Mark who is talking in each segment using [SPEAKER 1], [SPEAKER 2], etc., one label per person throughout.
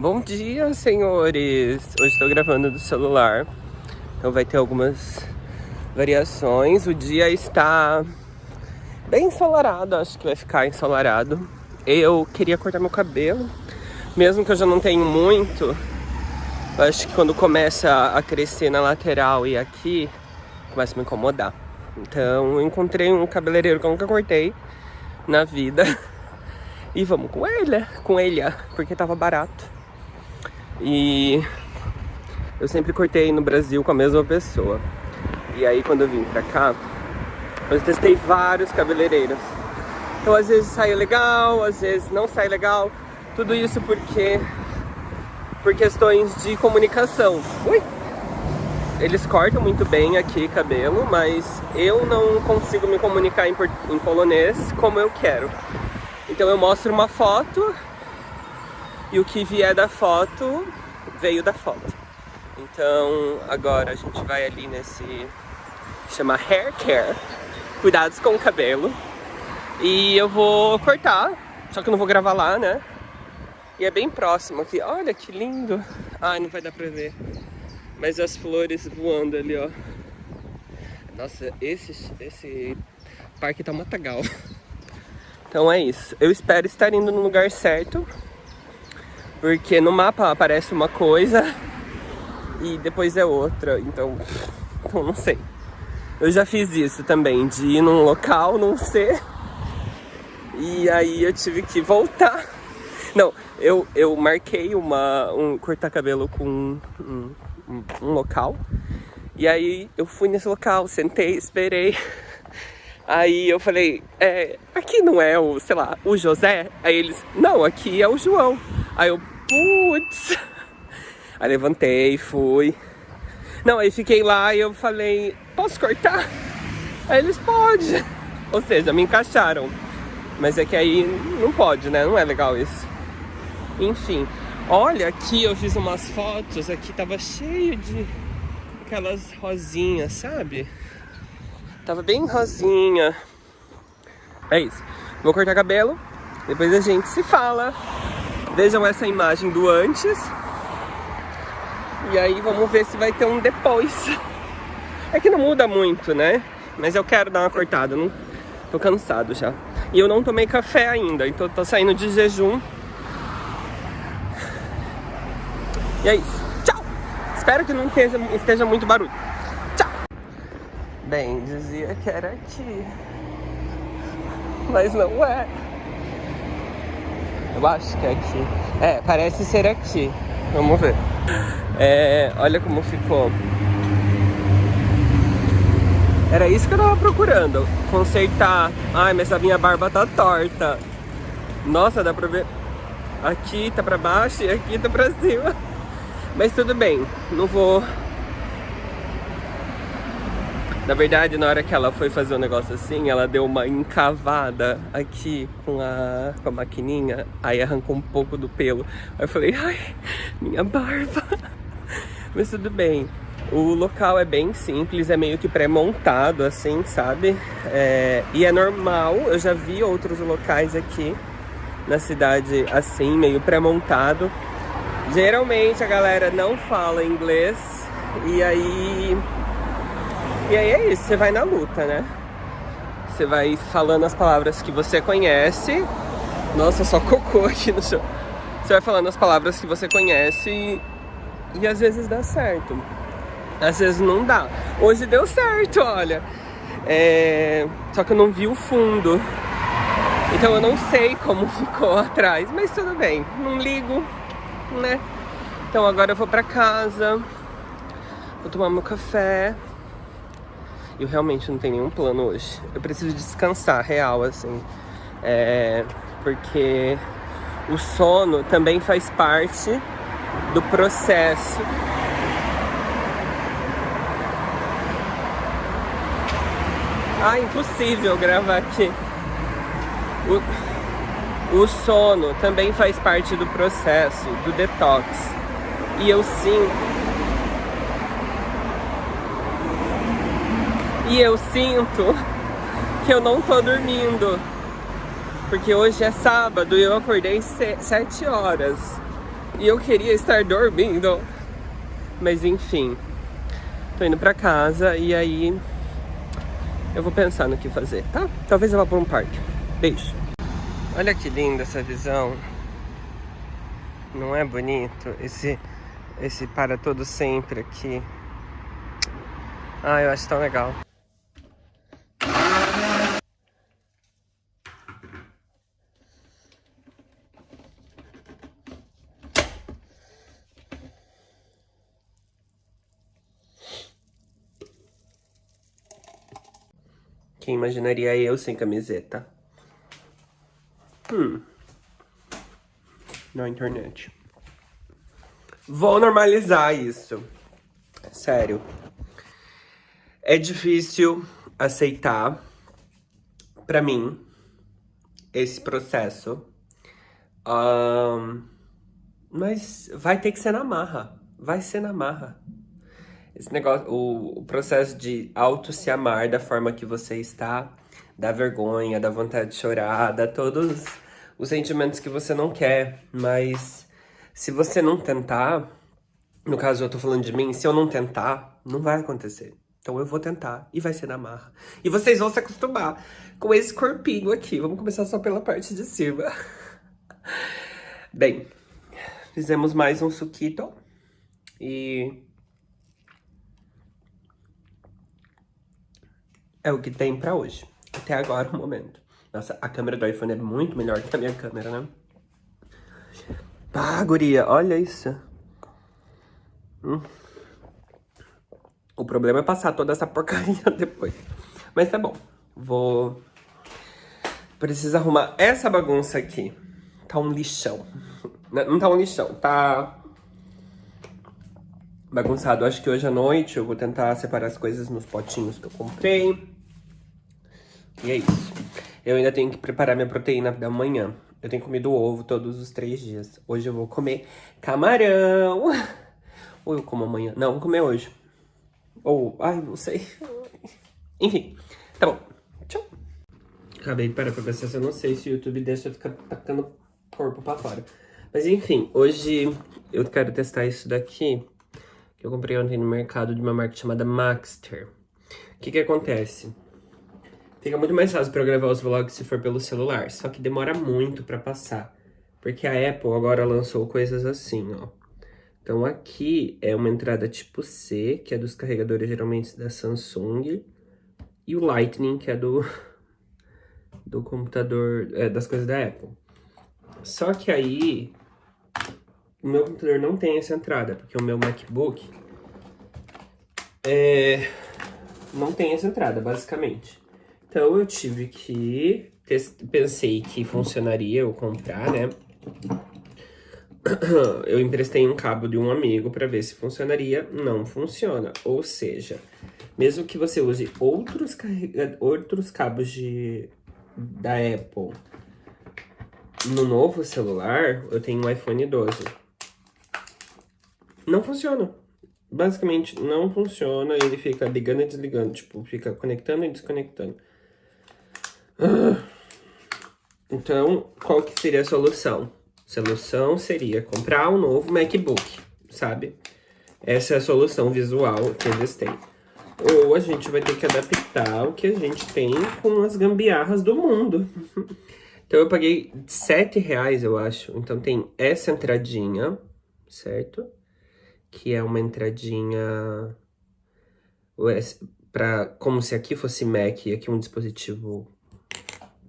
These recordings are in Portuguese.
[SPEAKER 1] Bom dia, senhores! Hoje estou gravando do celular, então vai ter algumas variações. O dia está bem ensolarado, acho que vai ficar ensolarado. Eu queria cortar meu cabelo, mesmo que eu já não tenho muito. Acho que quando começa a crescer na lateral e aqui, começa a me incomodar. Então eu encontrei um cabeleireiro que eu nunca cortei na vida. E vamos com ele, com ele, porque tava barato. E eu sempre cortei no Brasil com a mesma pessoa. E aí quando eu vim pra cá, eu testei vários cabeleireiros. Então às vezes sai legal, às vezes não sai legal. Tudo isso porque por questões de comunicação. Ui! Eles cortam muito bem aqui cabelo, mas eu não consigo me comunicar em, em polonês como eu quero. Então eu mostro uma foto e o que vier da foto veio da foto. Então agora a gente vai ali nesse chama hair care, cuidados com o cabelo. E eu vou cortar, só que eu não vou gravar lá, né? E é bem próximo aqui. Olha que lindo. Ai, não vai dar pra ver. Mas as flores voando ali, ó. Nossa, esse, esse parque tá matagal. Então é isso. Eu espero estar indo no lugar certo. Porque no mapa aparece uma coisa e depois é outra. Então, então não sei. Eu já fiz isso também, de ir num local, não ser. E aí eu tive que voltar. Não, eu, eu marquei uma, um cortar cabelo com um, um, um local. E aí eu fui nesse local, sentei, esperei. Aí eu falei, é, aqui não é o, sei lá, o José? Aí eles, não, aqui é o João. Aí eu, putz. Aí levantei, fui. Não, aí fiquei lá e eu falei, posso cortar? Aí eles, pode. Ou seja, me encaixaram. Mas é que aí não pode, né? Não é legal isso. Enfim, olha aqui, eu fiz umas fotos, aqui tava cheio de aquelas rosinhas, sabe? Tava bem rosinha. É isso. Vou cortar cabelo. Depois a gente se fala. Vejam essa imagem do antes. E aí vamos ver se vai ter um depois. É que não muda muito, né? Mas eu quero dar uma cortada. Não... Tô cansado já. E eu não tomei café ainda. Então tô saindo de jejum. E é isso. Tchau! Espero que não esteja, esteja muito barulho. Bem, dizia que era aqui. Mas não é. Eu acho que é aqui. É, parece ser aqui. Vamos ver. É, olha como ficou. Era isso que eu tava procurando. Consertar. Ai, mas a minha barba tá torta. Nossa, dá pra ver. Aqui tá pra baixo e aqui tá pra cima. Mas tudo bem. Não vou na verdade, na hora que ela foi fazer um negócio assim, ela deu uma encavada aqui com a, com a maquininha, aí arrancou um pouco do pelo. Aí eu falei, ai, minha barba. Mas tudo bem. O local é bem simples, é meio que pré-montado, assim, sabe? É, e é normal, eu já vi outros locais aqui na cidade assim, meio pré-montado. Geralmente a galera não fala inglês e aí e aí é isso, você vai na luta, né? Você vai falando as palavras que você conhece. Nossa, só cocô aqui no chão. Você vai falando as palavras que você conhece e, e às vezes dá certo. Às vezes não dá. Hoje deu certo, olha. É... Só que eu não vi o fundo. Então eu não sei como ficou atrás, mas tudo bem. Não ligo, né? Então agora eu vou pra casa. Vou tomar meu café. Eu realmente não tenho nenhum plano hoje. Eu preciso descansar, real, assim. É, porque o sono também faz parte do processo. Ah, impossível gravar aqui. O, o sono também faz parte do processo, do detox. E eu sinto E eu sinto que eu não tô dormindo. Porque hoje é sábado e eu acordei sete horas. E eu queria estar dormindo. Mas enfim. Tô indo pra casa e aí eu vou pensar no que fazer, tá? Talvez eu vá pra um parque. Beijo. Olha que linda essa visão. Não é bonito? Esse, esse para todo sempre aqui. Ah, eu acho tão legal. Quem imaginaria eu sem camiseta? Hum. Na internet. Vou normalizar isso. Sério. É difícil aceitar, pra mim, esse processo. Um, mas vai ter que ser na marra. Vai ser na marra. Esse negócio, o, o processo de auto se amar da forma que você está, dá vergonha, dá vontade de chorar, dá todos os sentimentos que você não quer. Mas se você não tentar, no caso eu tô falando de mim, se eu não tentar, não vai acontecer. Então eu vou tentar e vai ser na marra. E vocês vão se acostumar com esse corpinho aqui. Vamos começar só pela parte de cima. Bem, fizemos mais um suquito. E é o que tem pra hoje. Até agora o momento. Nossa, a câmera do iPhone é muito melhor que a minha câmera, né? Ah, guria, olha isso. Hum. O problema é passar toda essa porcaria depois. Mas tá bom. Vou... Preciso arrumar essa bagunça aqui. Tá um lixão. Não tá um lixão, tá bagunçado. Acho que hoje à noite eu vou tentar separar as coisas nos potinhos que eu comprei. E é isso. Eu ainda tenho que preparar minha proteína da manhã. Eu tenho comido ovo todos os três dias. Hoje eu vou comer camarão. Ou eu como amanhã? Não, vou comer hoje. Ou, ai, não sei. Enfim, tá bom. Tchau. Acabei de parar pra pensar se eu não sei se o YouTube deixa eu ficar tacando corpo pra fora. Mas enfim, hoje eu quero testar isso daqui que eu comprei ontem no mercado de uma marca chamada Maxter. O que que acontece? Fica muito mais fácil pra eu gravar os vlogs se for pelo celular, só que demora muito pra passar. Porque a Apple agora lançou coisas assim, ó. Então aqui é uma entrada tipo C, que é dos carregadores geralmente da Samsung. E o Lightning, que é do, do computador, é, das coisas da Apple. Só que aí, o meu computador não tem essa entrada, porque o meu MacBook é, não tem essa entrada, basicamente. Então eu tive que, pensei que funcionaria eu comprar, né? Eu emprestei um cabo de um amigo para ver se funcionaria, não funciona. Ou seja, mesmo que você use outros, outros cabos de, da Apple no novo celular, eu tenho um iPhone 12. Não funciona. Basicamente, não funciona. Ele fica ligando e desligando. Tipo, fica conectando e desconectando. Então, qual que seria a solução? A solução seria comprar um novo MacBook, sabe? Essa é a solução visual que eles têm. Ou a gente vai ter que adaptar o que a gente tem com as gambiarras do mundo. Então eu paguei 7 reais, eu acho. Então tem essa entradinha, certo? Que é uma entradinha para como se aqui fosse Mac e aqui um dispositivo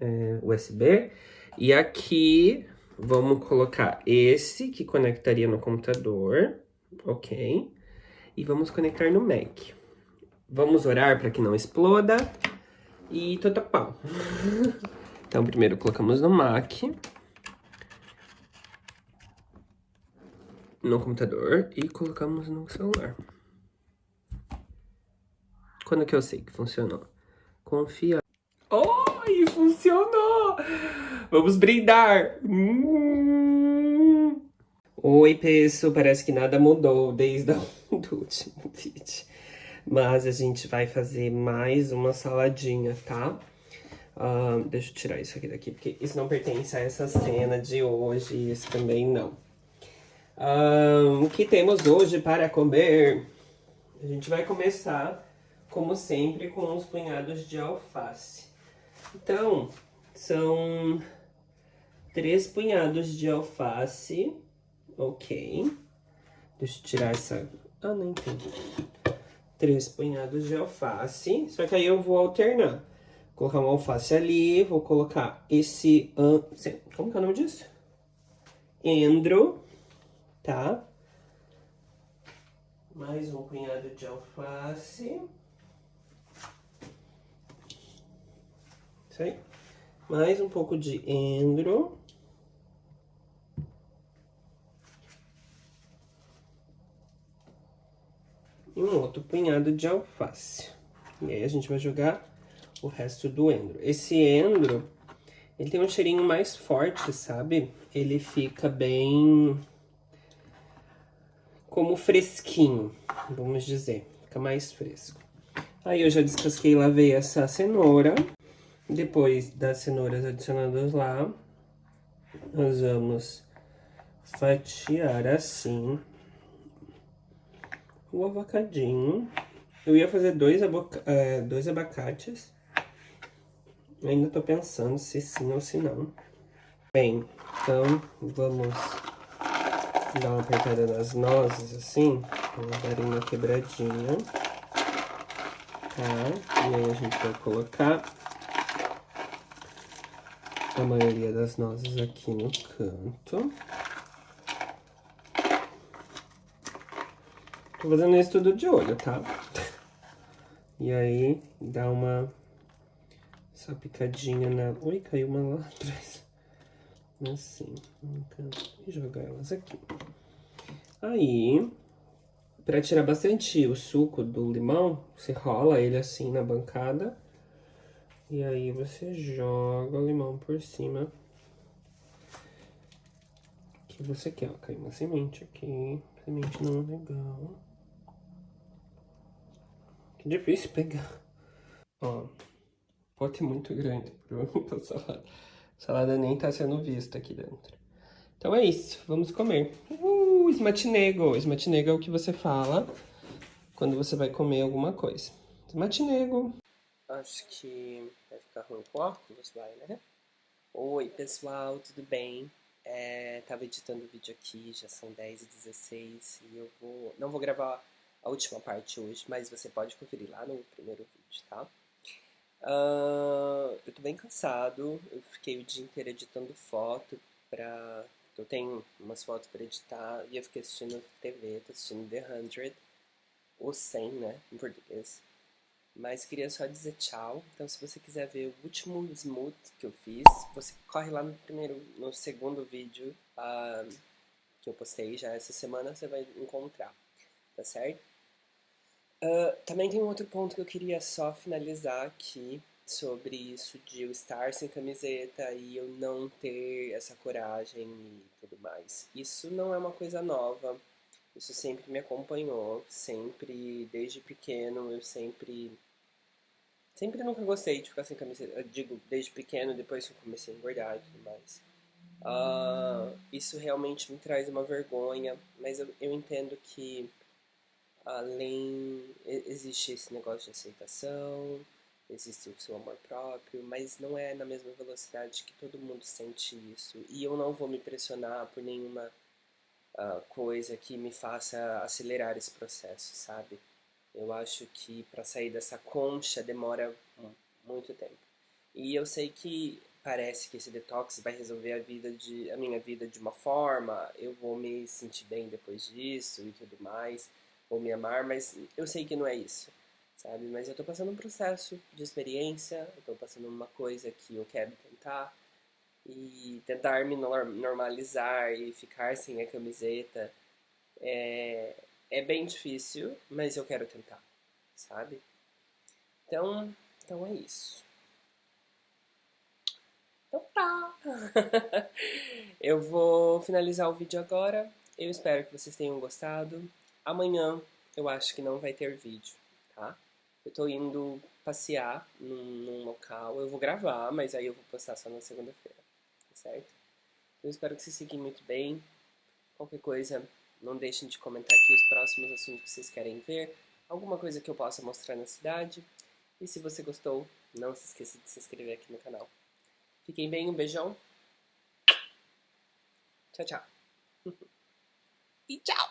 [SPEAKER 1] é, USB. E aqui vamos colocar esse que conectaria no computador, ok? E vamos conectar no Mac. Vamos orar para que não exploda e pau. Então, primeiro colocamos no Mac. No computador e colocamos no celular. Quando que eu sei que funcionou? Confia. Oi, funcionou! Vamos brindar! Hum. Oi, pessoal, parece que nada mudou desde o último vídeo. Mas a gente vai fazer mais uma saladinha, tá? Uh, deixa eu tirar isso aqui daqui, porque isso não pertence a essa cena de hoje, isso também não. Um, o que temos hoje para comer? A gente vai começar, como sempre, com os punhados de alface. Então, são três punhados de alface, ok. Deixa eu tirar essa... Ah, não entendi. Três punhados de alface, só que aí eu vou alternar. Vou colocar uma alface ali, vou colocar esse... Como que é o nome disso? Endro tá? Mais um punhado de alface. Isso aí. Mais um pouco de endro. E um outro punhado de alface. E aí a gente vai jogar o resto do endro. Esse endro, ele tem um cheirinho mais forte, sabe? Ele fica bem como fresquinho, vamos dizer. Fica mais fresco. Aí eu já descasquei e lavei essa cenoura. Depois das cenouras adicionadas lá, nós vamos fatiar assim o avocadinho. Eu ia fazer dois, é, dois abacates. Ainda tô pensando se sim ou se não. Bem, então vamos dar uma apertada nas nozes, assim, elas darem uma quebradinha, tá? E aí a gente vai colocar a maioria das nozes aqui no canto. Tô fazendo isso tudo de olho, tá? E aí, dá uma essa picadinha na... Ui, caiu uma lá atrás assim, e jogar elas aqui. Aí, para tirar bastante o suco do limão, você rola ele assim na bancada. E aí você joga o limão por cima. Que você quer, ó, caiu uma semente aqui. Semente não é legal. Que difícil pegar. Ó, pote muito grande pra salada. Salada nem tá sendo vista aqui dentro. Então é isso, vamos comer. Uh, esmatinego. Esmatinego é o que você fala quando você vai comer alguma coisa. Esmatinego. Acho que vai ficar ruim com óculos, vai, né? Oi, pessoal, tudo bem? É, tava editando o vídeo aqui, já são 10 e 16 e eu vou... Não vou gravar a última parte hoje, mas você pode conferir lá no primeiro vídeo, tá? Uh, eu tô bem cansado, eu fiquei o dia inteiro editando foto pra... Eu tenho umas fotos pra editar e eu fiquei assistindo TV, tô assistindo The 100, ou 100, né, em português. Mas queria só dizer tchau, então se você quiser ver o último smooth que eu fiz, você corre lá no primeiro, no segundo vídeo uh, que eu postei já essa semana, você vai encontrar, tá certo? Uh, também tem um outro ponto que eu queria só finalizar aqui sobre isso de eu estar sem camiseta e eu não ter essa coragem e tudo mais. Isso não é uma coisa nova, isso sempre me acompanhou, sempre, desde pequeno, eu sempre... Sempre nunca gostei de ficar sem camiseta, eu digo, desde pequeno, depois que eu comecei a engordar e tudo mais. Uh, isso realmente me traz uma vergonha, mas eu, eu entendo que além existe esse negócio de aceitação, existe o seu amor próprio, mas não é na mesma velocidade que todo mundo sente isso. E eu não vou me pressionar por nenhuma uh, coisa que me faça acelerar esse processo, sabe? Eu acho que para sair dessa concha demora muito tempo. E eu sei que parece que esse detox vai resolver a vida de a minha vida de uma forma, eu vou me sentir bem depois disso e tudo mais ou me amar, mas eu sei que não é isso, sabe? Mas eu tô passando um processo de experiência, eu tô passando uma coisa que eu quero tentar e tentar me normalizar e ficar sem a camiseta é, é bem difícil, mas eu quero tentar, sabe? Então, então é isso. Então tá! eu vou finalizar o vídeo agora. Eu espero que vocês tenham gostado. Amanhã eu acho que não vai ter vídeo, tá? Eu tô indo passear num, num local, eu vou gravar, mas aí eu vou postar só na segunda-feira, certo? Eu espero que vocês fiquem muito bem. Qualquer coisa, não deixem de comentar aqui os próximos assuntos que vocês querem ver, alguma coisa que eu possa mostrar na cidade. E se você gostou, não se esqueça de se inscrever aqui no canal. Fiquem bem, um beijão. Tchau, tchau. e tchau!